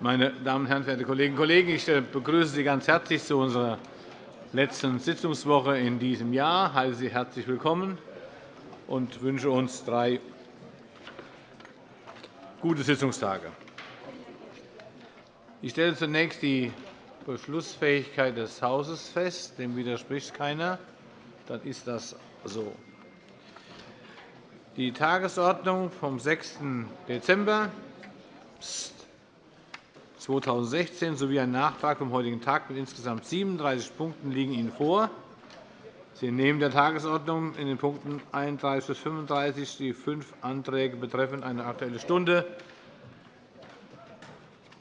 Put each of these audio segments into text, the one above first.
Meine Damen und Herren, verehrte Kolleginnen und Kollegen! Ich äh, begrüße Sie ganz herzlich zu unserer letzten Sitzungswoche in diesem Jahr. Ich heiße Sie herzlich willkommen und wünsche uns drei gute Sitzungstage. Ich stelle zunächst die Beschlussfähigkeit des Hauses fest. Dem widerspricht keiner. Dann ist das so. Die Tagesordnung vom 6. Dezember 2016 sowie ein Nachtrag vom heutigen Tag mit insgesamt 37 Punkten liegen Ihnen vor. Sie nehmen der Tagesordnung in den Punkten 31 bis 35 die fünf Anträge betreffend eine Aktuelle Stunde,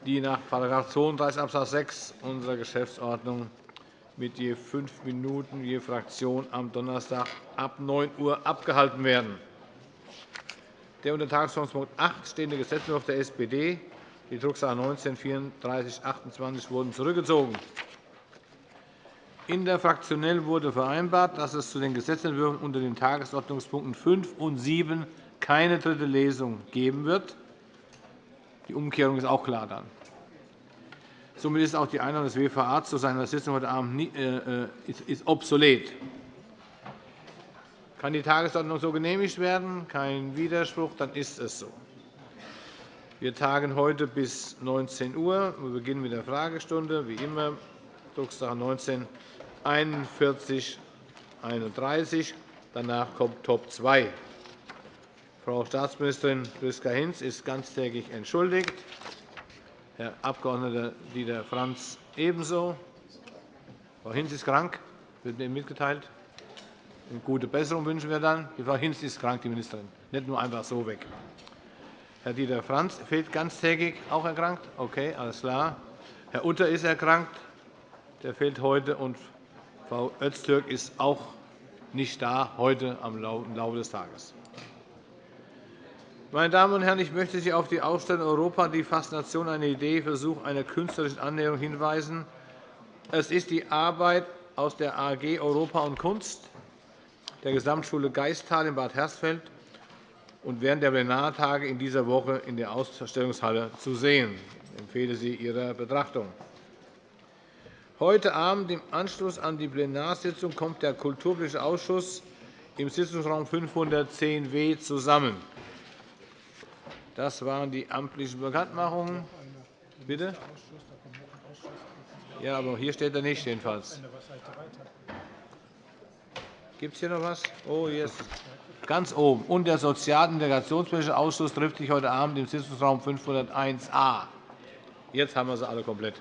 die nach § 32 Abs. 6 unserer Geschäftsordnung mit je fünf Minuten je Fraktion am Donnerstag ab 9 Uhr abgehalten werden. Der unter Tagesordnungspunkt 8 stehende Gesetzentwurf der SPD, die Drucksache 19 3428, wurden zurückgezogen. In der Fraktionell wurde vereinbart, dass es zu den Gesetzentwürfen unter den Tagesordnungspunkten 5 und 7 keine dritte Lesung geben wird. Die Umkehrung ist auch klar. Dann. Somit ist auch die Einladung des WVA zu seiner Sitzung heute Abend äh, äh, obsolet. Kann die Tagesordnung so genehmigt werden? Kein Widerspruch, dann ist es so. Wir tagen heute bis 19 Uhr. Wir beginnen mit der Fragestunde, wie immer, Drucksache 19 41 31. Danach kommt Top 2. Frau Staatsministerin Priska Hinz ist ganztägig entschuldigt. Herr Abg. Dieter Franz ebenso. Frau Hinz ist krank, wird mir mitgeteilt. Eine gute Besserung wünschen wir dann. Die Frau Hinz ist krank, die Ministerin. Nicht nur einfach so weg. Herr Dieter Franz fehlt ganztägig, auch erkrankt? Okay, alles klar. Herr Utter ist erkrankt. Der fehlt heute. Und Frau Öztürk ist auch nicht da heute im Laufe des Tages. Meine Damen und Herren, ich möchte Sie auf die Ausstellung Europa, die Faszination einer Idee, Versuch einer künstlerischen Annäherung hinweisen. Es ist die Arbeit aus der AG Europa und Kunst der Gesamtschule Geistal in Bad Hersfeld und während der Plenartage in dieser Woche in der Ausstellungshalle zu sehen. Ich empfehle sie Ihrer Betrachtung. Heute Abend im Anschluss an die Plenarsitzung kommt der Kulturpolitische Ausschuss im Sitzungsraum 510w zusammen. Das waren die amtlichen Bekanntmachungen. Bitte? Ja, aber hier steht er nicht jedenfalls. Gibt es hier noch etwas? Oh, yes. Ganz oben. Und der Sozial- und Integrationspolitische Ausschuss trifft sich heute Abend im Sitzungsraum 501a. Jetzt haben wir sie alle komplett.